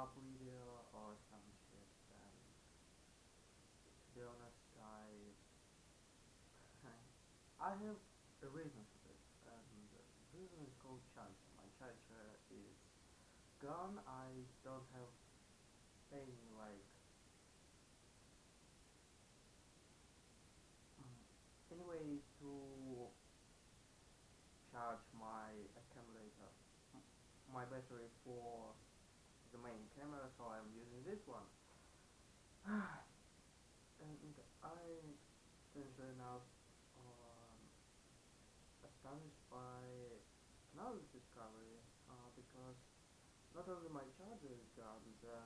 up video or some shit and to be honest I I have a reason for this and the reason is called charger. My charger is gone, I don't have any like any way to charge my accumulator my battery for the main camera so I'm using this one. And I strangely enough um, astonished by another discovery uh, because not only my charger is gone, the,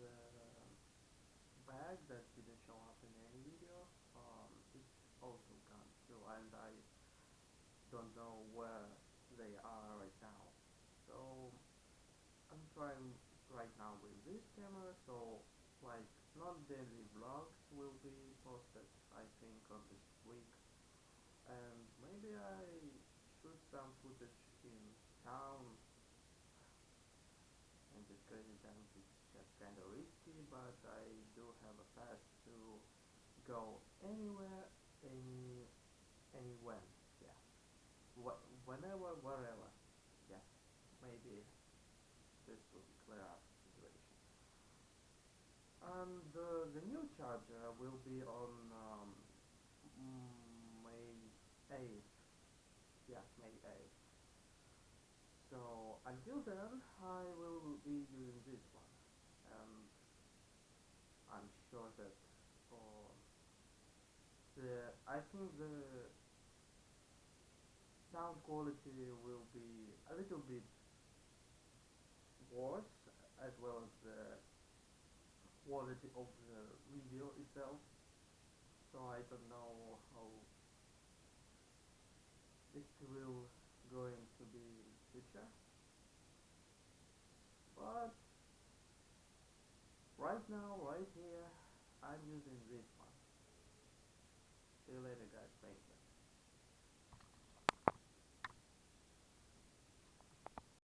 the bag that didn't show up in any video um, is also gone too and I don't know where they are Right now with this camera so like non-daily vlogs will be posted I think on this week. And maybe I shoot some footage in town. And this crazy times it's just kinda risky but I do have a pass to go anywhere any any when yeah. Wh whenever wherever yeah. Maybe up situation. And uh, the new charger will be on um, May 8th yeah May 8th so until then I will be using this one. And I'm sure that uh, the I think the sound quality will be a little bit the quality of the video itself. So I don't know how it will going to be in future. But right now right here I'm using this one. See you later guys. Thank you